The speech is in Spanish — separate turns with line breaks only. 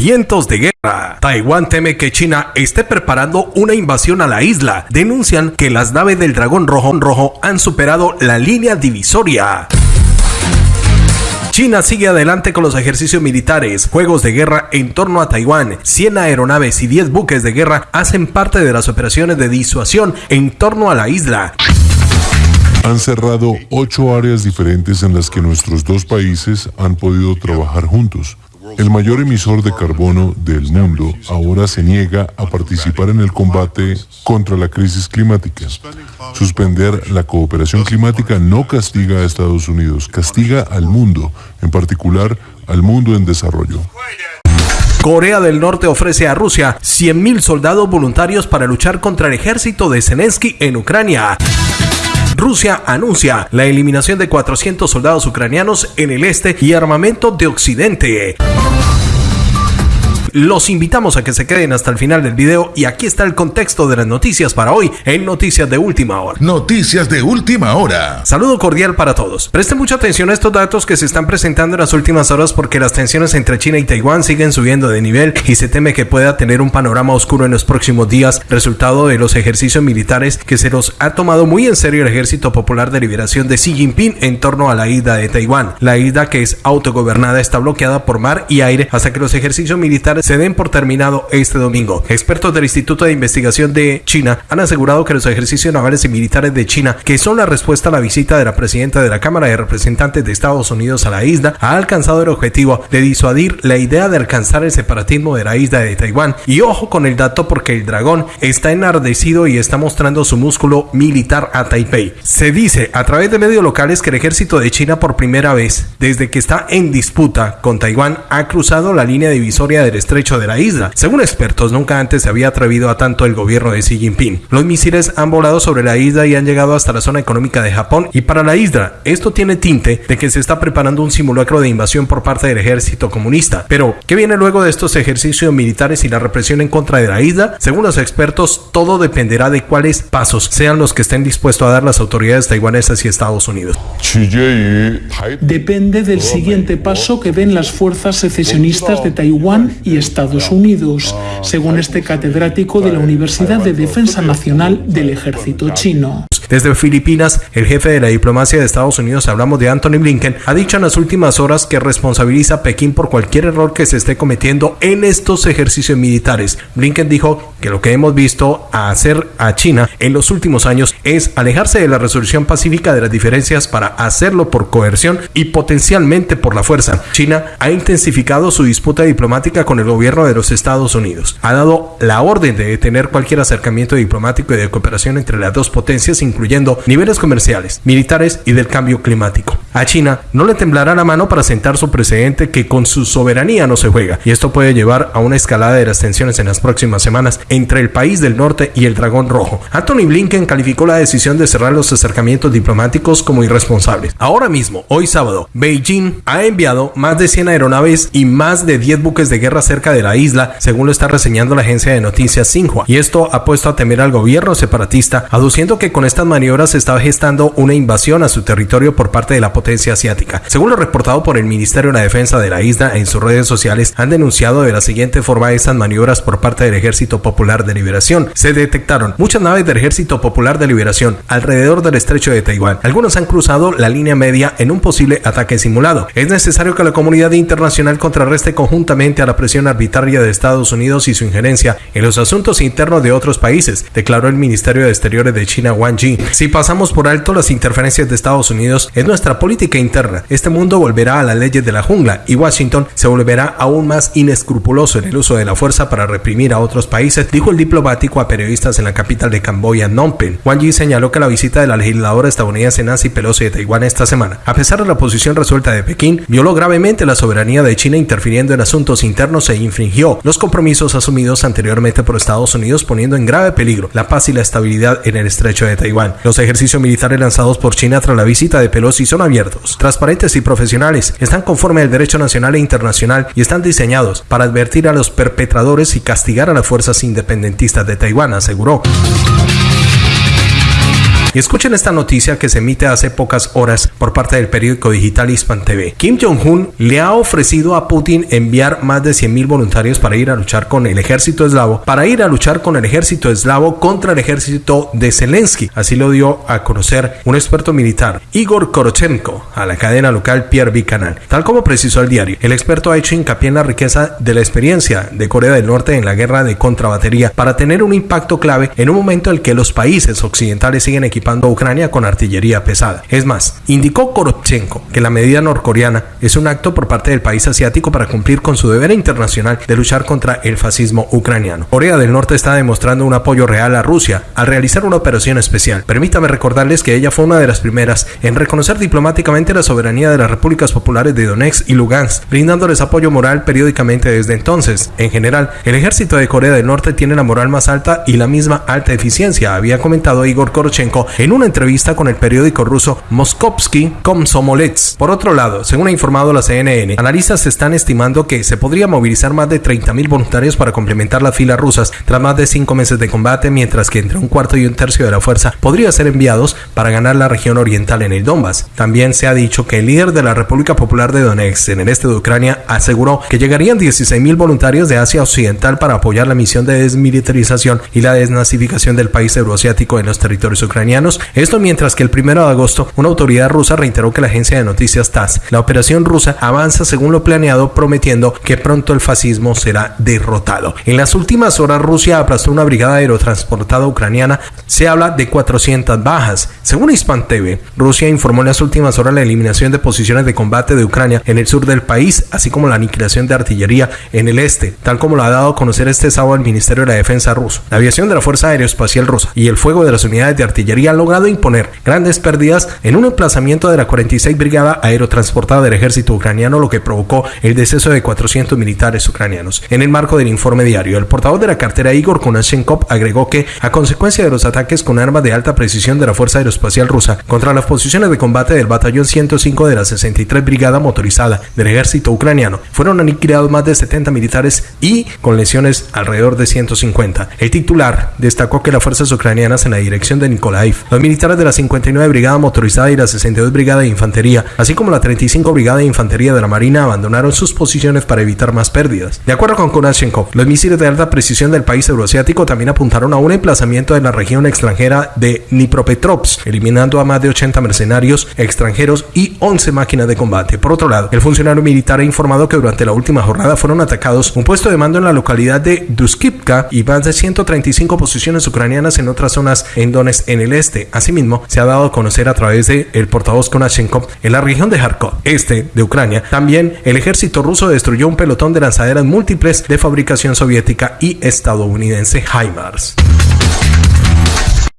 Vientos de guerra. Taiwán teme que China esté preparando una invasión a la isla. Denuncian que las naves del dragón rojo, rojo han superado la línea divisoria. China sigue adelante con los ejercicios militares, juegos de guerra en torno a Taiwán. 100 aeronaves y 10 buques de guerra hacen parte de las operaciones de disuasión en torno a la isla.
Han cerrado ocho áreas diferentes en las que nuestros dos países han podido trabajar juntos. El mayor emisor de carbono del mundo ahora se niega a participar en el combate contra la crisis climática. Suspender la cooperación climática no castiga a Estados Unidos, castiga al mundo, en particular al mundo en desarrollo.
Corea del Norte ofrece a Rusia 100.000 soldados voluntarios para luchar contra el ejército de Zelensky en Ucrania. Rusia anuncia la eliminación de 400 soldados ucranianos en el este y armamento de Occidente. Los invitamos a que se queden hasta el final del video y aquí está el contexto de las noticias para hoy en Noticias de Última Hora.
Noticias de Última Hora.
Saludo cordial para todos. Presten mucha atención a estos datos que se están presentando en las últimas horas porque las tensiones entre China y Taiwán siguen subiendo de nivel y se teme que pueda tener un panorama oscuro en los próximos días, resultado de los ejercicios militares que se los ha tomado muy en serio el Ejército Popular de Liberación de Xi Jinping en torno a la isla de Taiwán. La isla que es autogobernada está bloqueada por mar y aire hasta que los ejercicios militares se den por terminado este domingo. Expertos del Instituto de Investigación de China han asegurado que los ejercicios navales y militares de China, que son la respuesta a la visita de la presidenta de la Cámara de Representantes de Estados Unidos a la isla, ha alcanzado el objetivo de disuadir la idea de alcanzar el separatismo de la isla de Taiwán. Y ojo con el dato porque el dragón está enardecido y está mostrando su músculo militar a Taipei. Se dice a través de medios locales que el ejército de China por primera vez, desde que está en disputa con Taiwán, ha cruzado la línea divisoria del estrecho de la isla. Según expertos, nunca antes se había atrevido a tanto el gobierno de Xi Jinping. Los misiles han volado sobre la isla y han llegado hasta la zona económica de Japón y para la isla esto tiene tinte de que se está preparando un simulacro de invasión por parte del ejército comunista. Pero, ¿qué viene luego de estos ejercicios militares y la represión en contra de la isla? Según los expertos, todo dependerá de cuáles pasos sean los que estén dispuestos a dar las autoridades taiwanesas y Estados Unidos.
Depende del siguiente paso que den las fuerzas secesionistas de Taiwán y Estados Unidos, según este catedrático de la Universidad de Defensa Nacional del Ejército chino.
Desde Filipinas, el jefe de la diplomacia de Estados Unidos, hablamos de Anthony Blinken, ha dicho en las últimas horas que responsabiliza a Pekín por cualquier error que se esté cometiendo en estos ejercicios militares. Blinken dijo que lo que hemos visto hacer a China en los últimos años es alejarse de la resolución pacífica de las diferencias para hacerlo por coerción y potencialmente por la fuerza. China ha intensificado su disputa diplomática con el gobierno de los Estados Unidos. Ha dado la orden de detener cualquier acercamiento diplomático y de cooperación entre las dos potencias, niveles comerciales, militares y del cambio climático. A China no le temblará la mano para sentar su precedente que con su soberanía no se juega, y esto puede llevar a una escalada de las tensiones en las próximas semanas entre el país del norte y el dragón rojo. Anthony Blinken calificó la decisión de cerrar los acercamientos diplomáticos como irresponsables. Ahora mismo, hoy sábado, Beijing ha enviado más de 100 aeronaves y más de 10 buques de guerra cerca de la isla, según lo está reseñando la agencia de noticias Xinhua, y esto ha puesto a temer al gobierno separatista, aduciendo que con estas maniobras se estaba gestando una invasión a su territorio por parte de la potencia asiática. Según lo reportado por el Ministerio de la Defensa de la isla en sus redes sociales, han denunciado de la siguiente forma estas maniobras por parte del Ejército Popular de Liberación. Se detectaron muchas naves del Ejército Popular de Liberación alrededor del estrecho de Taiwán. Algunos han cruzado la línea media en un posible ataque simulado. Es necesario que la comunidad internacional contrarreste conjuntamente a la presión arbitraria de Estados Unidos y su injerencia en los asuntos internos de otros países, declaró el Ministerio de Exteriores de China Wang Yi. Si pasamos por alto las interferencias de Estados Unidos en nuestra política interna, este mundo volverá a las leyes de la jungla y Washington se volverá aún más inescrupuloso en el uso de la fuerza para reprimir a otros países, dijo el diplomático a periodistas en la capital de Camboya, Phnom Penh. Wang Yi señaló que la visita de la legisladora estadounidense Nancy Pelosi de Taiwán esta semana, a pesar de la posición resuelta de Pekín, violó gravemente la soberanía de China interfiriendo en asuntos internos e infringió los compromisos asumidos anteriormente por Estados Unidos poniendo en grave peligro la paz y la estabilidad en el estrecho de Taiwán. Los ejercicios militares lanzados por China tras la visita de Pelosi son abiertos, transparentes y profesionales, están conforme al derecho nacional e internacional y están diseñados para advertir a los perpetradores y castigar a las fuerzas independentistas de Taiwán, aseguró. Y escuchen esta noticia que se emite hace pocas horas por parte del periódico digital Hispan TV. Kim Jong-un le ha ofrecido a Putin enviar más de 100.000 voluntarios para ir a luchar con el ejército eslavo, para ir a luchar con el ejército eslavo contra el ejército de Zelensky. Así lo dio a conocer un experto militar, Igor Korochenko, a la cadena local Pierre Canal. Tal como precisó el diario, el experto ha hecho hincapié en la riqueza de la experiencia de Corea del Norte en la guerra de contrabatería para tener un impacto clave en un momento en el que los países occidentales siguen equipando Ucrania con artillería pesada. Es más, indicó Korochenko que la medida norcoreana es un acto por parte del país asiático para cumplir con su deber internacional de luchar contra el fascismo ucraniano. Corea del Norte está demostrando un apoyo real a Rusia al realizar una operación especial. Permítame recordarles que ella fue una de las primeras en reconocer diplomáticamente la soberanía de las repúblicas populares de Donetsk y Lugansk, brindándoles apoyo moral periódicamente desde entonces. En general, el ejército de Corea del Norte tiene la moral más alta y la misma alta eficiencia, había comentado Igor Korochenko en una entrevista con el periódico ruso Moskovsky Komsomolets. Por otro lado, según ha informado la CNN, analistas están estimando que se podría movilizar más de 30.000 voluntarios para complementar las filas rusas tras más de cinco meses de combate, mientras que entre un cuarto y un tercio de la fuerza podría ser enviados para ganar la región oriental en el Donbass. También se ha dicho que el líder de la República Popular de Donetsk en el este de Ucrania aseguró que llegarían 16.000 voluntarios de Asia Occidental para apoyar la misión de desmilitarización y la desnazificación del país euroasiático en los territorios ucranianos. Esto mientras que el 1 de agosto una autoridad rusa reiteró que la agencia de noticias TASS, la operación rusa avanza según lo planeado, prometiendo que pronto el fascismo será derrotado. En las últimas horas Rusia aplastó una brigada aerotransportada ucraniana. Se habla de 400 bajas. Según Hispan TV, Rusia informó en las últimas horas la eliminación de posiciones de combate de Ucrania en el sur del país, así como la aniquilación de artillería en el este, tal como lo ha dado a conocer este sábado el Ministerio de la Defensa ruso. La aviación de la Fuerza Aeroespacial rusa y el fuego de las unidades de artillería han logrado imponer grandes pérdidas en un emplazamiento de la 46 Brigada Aerotransportada del Ejército Ucraniano, lo que provocó el deceso de 400 militares ucranianos. En el marco del informe diario, el portavoz de la cartera Igor Konashenkov agregó que, a consecuencia de los ataques con armas de alta precisión de la Fuerza Aeroespacial rusa contra las posiciones de combate del Batallón 105 de la 63 Brigada Motorizada del Ejército Ucraniano, fueron aniquilados más de 70 militares y con lesiones alrededor de 150. El titular destacó que las fuerzas ucranianas en la dirección de Nikolaev, los militares de la 59 Brigada Motorizada y la 62 Brigada de Infantería, así como la 35 Brigada de Infantería de la Marina, abandonaron sus posiciones para evitar más pérdidas. De acuerdo con Konashenkov, los misiles de alta precisión del país euroasiático también apuntaron a un emplazamiento de la región extranjera de Dnipropetrovsk, eliminando a más de 80 mercenarios extranjeros y 11 máquinas de combate. Por otro lado, el funcionario militar ha informado que durante la última jornada fueron atacados un puesto de mando en la localidad de Duskivka y más de 135 posiciones ucranianas en otras zonas en Donetsk en el este. Asimismo, se ha dado a conocer a través de el portavoz Konashenkov en la región de Kharkov, este de Ucrania. También el ejército ruso destruyó un pelotón de lanzaderas múltiples de fabricación soviética y estadounidense HIMARS.